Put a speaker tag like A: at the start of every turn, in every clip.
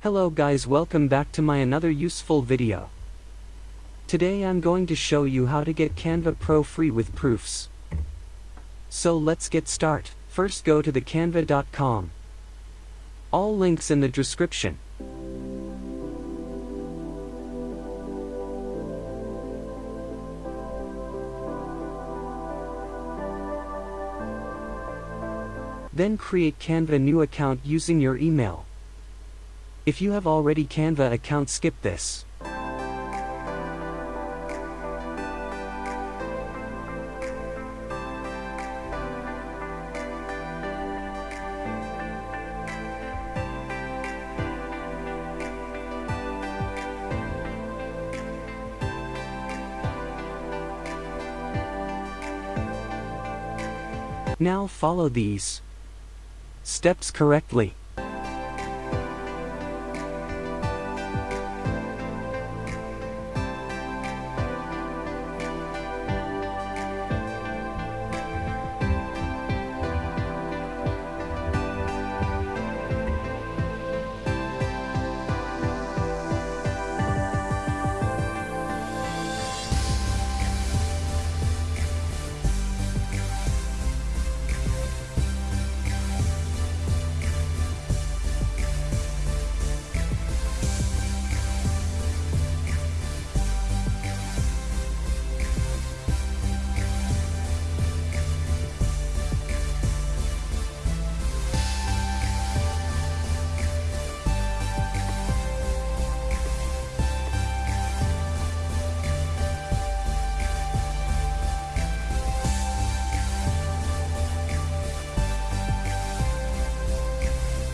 A: Hello guys welcome back to my another useful video. Today I'm going to show you how to get Canva Pro free with proofs. So let's get start. First go to the canva.com. All links in the description. Then create Canva new account using your email. If you have already Canva account skip this. Now follow these steps correctly.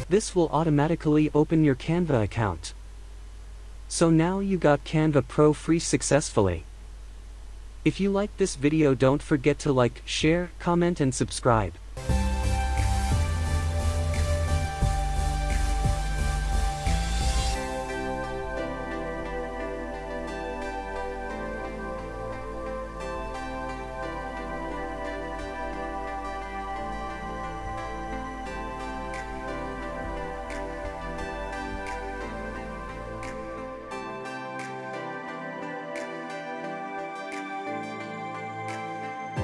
A: This will automatically open your Canva account. So now you got Canva Pro free successfully. If you like this video don't forget to like, share, comment and subscribe.